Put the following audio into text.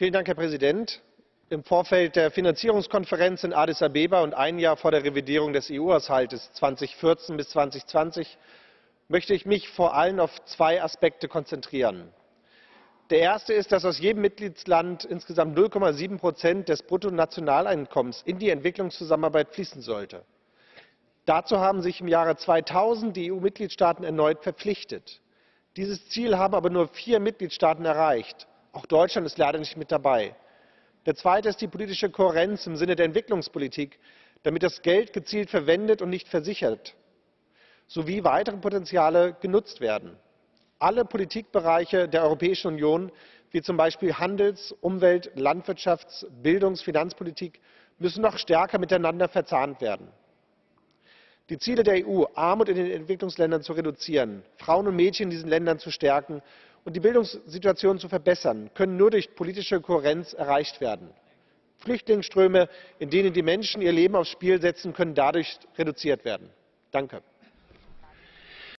herr präsident! im vorfeld der finanzierungskonferenz in addis abeba und ein jahr vor der revidierung des eu haushalts zweitausendvierzehn bis zweitausendzwanzig möchte ich mich vor allem auf zwei aspekte konzentrieren. der erste ist dass aus jedem mitgliedsland insgesamt null sieben des bruttonationaleinkommens in die entwicklungszusammenarbeit fließen sollte. dazu haben sich im jahre zweitausend die eu mitgliedstaaten erneut verpflichtet. dieses ziel haben aber nur vier mitgliedstaaten erreicht auch deutschland ist leider nicht mit dabei. der zweite ist die politische kohärenz im sinne der entwicklungspolitik damit das geld gezielt verwendet und nicht versichert sowie weitere potenziale genutzt werden. alle politikbereiche der europäischen union wie zum beispiel handels umwelt landwirtschafts bildungs finanzpolitik müssen noch stärker miteinander verzahnt werden. die ziele der eu armut in den entwicklungsländern zu reduzieren frauen und mädchen in diesen ländern zu stärken und die bildungssituation zu verbessern können nur durch politische kohärenz erreicht werden. flüchtlingsströme in denen die menschen ihr leben aufs spiel setzen können dadurch reduziert werden. danke!